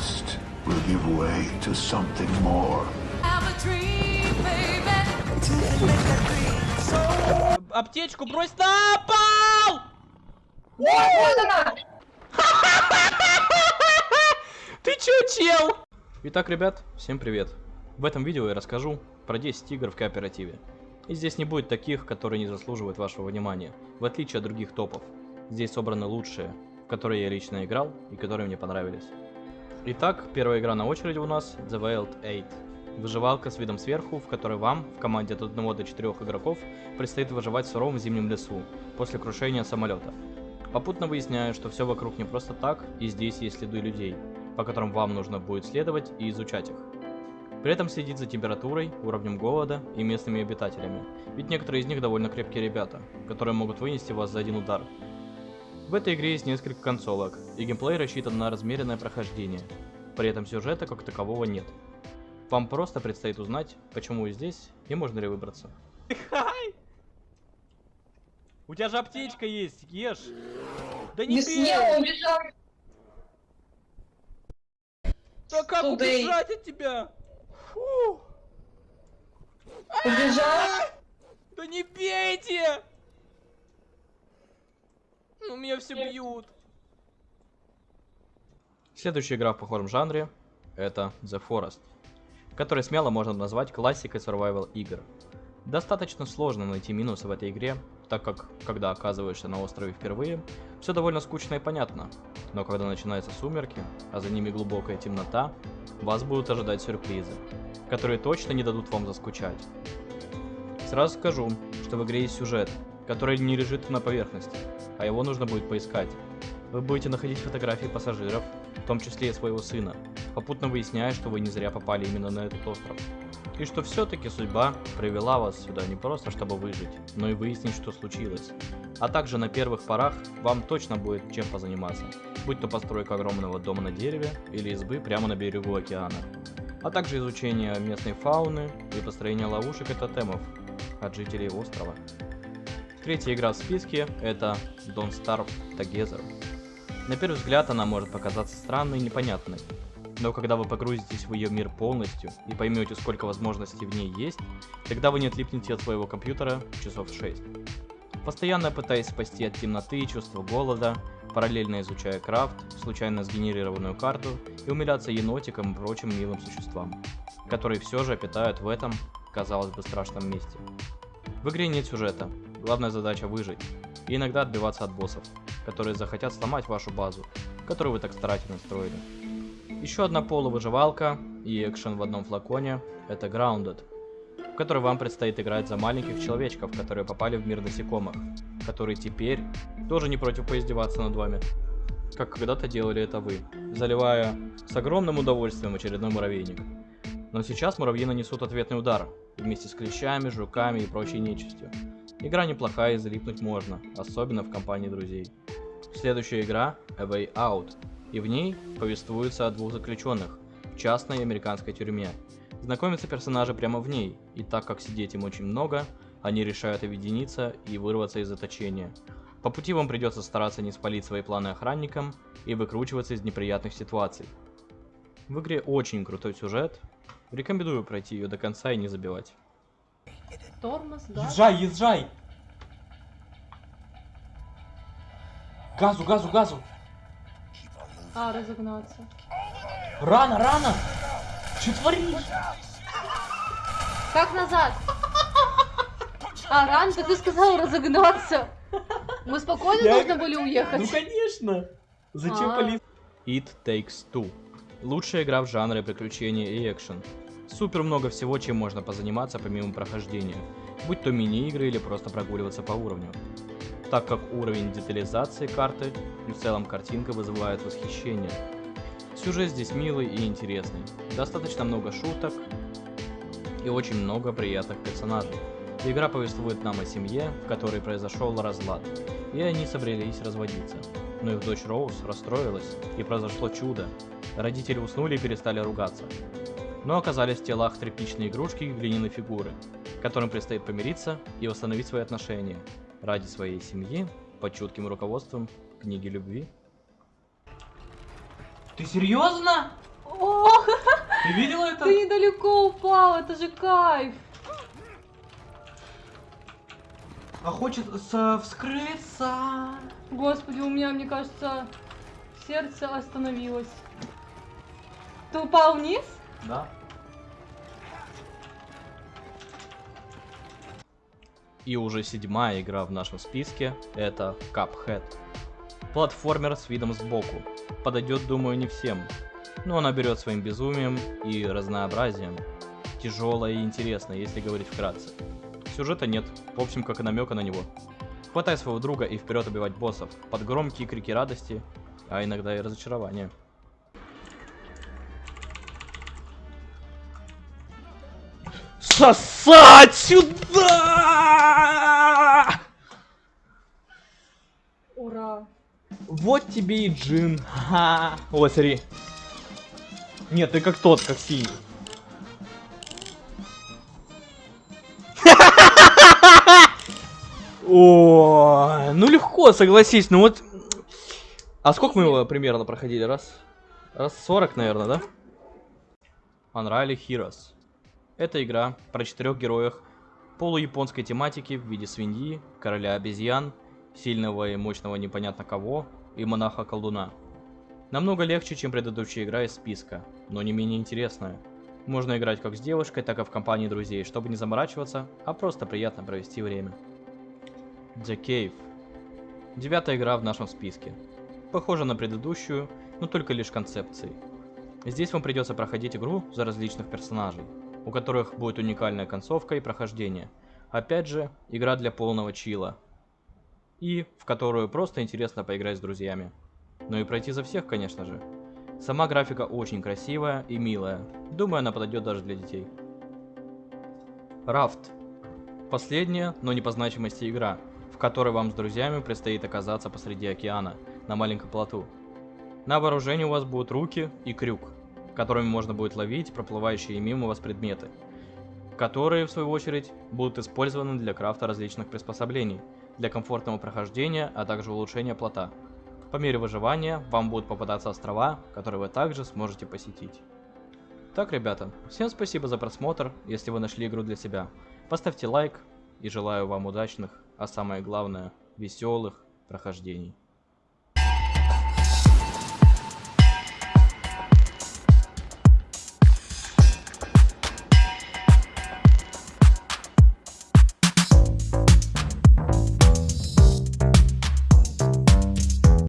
trust will give way to something more. Аптечку брось на пол! Ты чё, чел? Итак, ребят, всем привет. В этом видео я расскажу про 10 игр в кооперативе. И здесь не будет таких, которые не заслуживают вашего внимания, в отличие от других топов. Здесь собраны лучшие, в которые я лично играл и которые мне понравились. Итак, первая игра на очереди у нас The Wild 8. Выживалка с видом сверху, в которой вам, в команде от 1 до 4 игроков, предстоит выживать в суровом зимнем лесу, после крушения самолета. Попутно выясняю, что все вокруг не просто так, и здесь есть следы людей, по которым вам нужно будет следовать и изучать их. При этом следить за температурой, уровнем голода и местными обитателями, ведь некоторые из них довольно крепкие ребята, которые могут вынести вас за один удар. В этой игре есть несколько концовок, и геймплей рассчитан на размеренное прохождение, при этом сюжета как такового нет. Вам просто предстоит узнать, почему вы здесь и можно ли выбраться. Хай! У тебя же аптечка есть, ешь! Да не, Не съел, убежал. Да как и- убежать от тебя? Фу! Убежал. Да не бейте! Ну меня все бьют. Следующая игра в похожем жанре это The Forest, который смело можно назвать классикой survival игр. Достаточно сложно найти минусы в этой игре, так как, когда оказываешься на острове впервые, все довольно скучно и понятно. Но когда начинаются сумерки, а за ними глубокая темнота, вас будут ожидать сюрпризы, которые точно не дадут вам заскучать. Сразу скажу, что в игре есть сюжет, который не лежит на поверхности, а его нужно будет поискать. Вы будете находить фотографии пассажиров, в том числе и своего сына, попутно выясняя, что вы не зря попали именно на этот остров. И что все-таки судьба привела вас сюда не просто чтобы выжить, но и выяснить, что случилось. А также на первых порах вам точно будет чем позаниматься, будь то постройка огромного дома на дереве или избы прямо на берегу океана. А также изучение местной фауны и построение ловушек и тотемов от жителей острова. Третья игра в списке это Don't Starve Together. На первый взгляд она может показаться странной и непонятной, но когда вы погрузитесь в ее мир полностью и поймете, сколько возможностей в ней есть, тогда вы не отлипнете от своего компьютера часов 6. Постоянно пытаясь спасти от темноты и чувства голода, параллельно изучая крафт, случайно сгенерированную карту и умиляться енотикам и прочим милым существам, которые все же питают в этом, казалось бы, страшном месте. В игре нет сюжета, главная задача выжить, и иногда отбиваться от боссов, которые захотят сломать вашу базу, которую вы так старательно строили. Еще одна полувыживалка и экшен в одном флаконе – это Grounded, в которой вам предстоит играть за маленьких человечков, которые попали в мир насекомых, которые теперь тоже не против поиздеваться над вами, как когда-то делали это вы, заливая с огромным удовольствием очередной муравейник. Но сейчас муравьи нанесут ответный удар, вместе с клещами, жуками и прочей нечистью. Игра неплохая и залипнуть можно, особенно в компании друзей. Следующая игра A Way Out, и в ней повествуется о двух заключенных в частной американской тюрьме. Знакомятся персонажи прямо в ней, и так как сидеть им очень много, они решают объединиться и вырваться из заточения. По пути вам придется стараться не спалить свои планы охранникам и выкручиваться из неприятных ситуаций. В игре очень крутой сюжет, рекомендую пройти ее до конца и не забивать. Тормоз, газ. Езжай, езжай! Газу, газу, газу! А, разогнаться. Рано, рано! Что творишь? Как назад? А, ран, ты сказал разогнаться. Мы спокойно Я- должны были Ну уехать. конечно! Зачем А. полиция? It Takes Two. Лучшая игра в жанре приключения и экшен. Супер много всего, чем можно позаниматься помимо прохождения, будь то мини-игры или просто прогуливаться по уровню. Так как уровень детализации карты и в целом картинка вызывает восхищение. Сюжет здесь милый и интересный, достаточно много шуток и очень много приятных персонажей. Игра повествует нам о семье, в которой произошел разлад, и они собрались разводиться. Но их дочь Роуз расстроилась, и произошло чудо. Родители уснули и перестали ругаться. Но оказались в телах тряпичные игрушки и глиняные фигуры, которым предстоит помириться и восстановить свои отношения ради своей семьи под чутким руководством книги любви. Ты серьезно? О, Ты видела это? ты недалеко упал, это же кайф. А хочет вскрыться. Господи, у меня, мне кажется, сердце остановилось. Ты упал вниз? Да. И уже седьмая игра в нашем списке это Cuphead. Платформер с видом сбоку. Подойдет, думаю, не всем. Но она берет своим безумием и разнообразием. Тяжелая и интересная, если говорить вкратце. Сюжета нет, в общем, как и намека на него. Хватай своего друга и вперед убивать боссов, под громкие крики радости, а иногда и разочарования. Сосать сюда! Вот тебе и джин. Ха. О, смотри. Нет, ты как тот, как синий. О, ну легко, согласись. Ну вот. А сколько мы его примерно проходили? Раз. Раз 40, наверное, да? Unreal Heroes. Это игра про четырех героях полуяпонской тематики в виде свиньи, короля обезьян, сильного и мощного непонятно кого и монаха-колдуна. Намного легче, чем предыдущая игра из списка, но не менее интересная. Можно играть как с девушкой, так и в компании друзей, чтобы не заморачиваться, а просто приятно провести время. The Cave. Девятая игра в нашем списке. Похожа на предыдущую, но только лишь концепцией. Здесь вам придется проходить игру за различных персонажей, у которых будет уникальная концовка и прохождение. Опять же, игра для полного чила. И в которую просто интересно поиграть с друзьями. Ну и пройти за всех, конечно же. Сама графика очень красивая и милая. Думаю, она подойдет даже для детей. Рафт. Последняя, но не по значимости игра, в которой вам с друзьями предстоит оказаться посреди океана, на маленьком плоту. На вооружении у вас будут руки и крюк, которыми можно будет ловить проплывающие мимо вас предметы, которые, в свою очередь, будут использованы для крафта различных приспособлений, для комфортного прохождения, а также улучшения плота. По мере выживания вам будут попадаться острова, которые вы также сможете посетить. Так, ребята, всем спасибо за просмотр, если вы нашли игру для себя. Поставьте лайк и желаю вам удачных, а самое главное, веселых прохождений.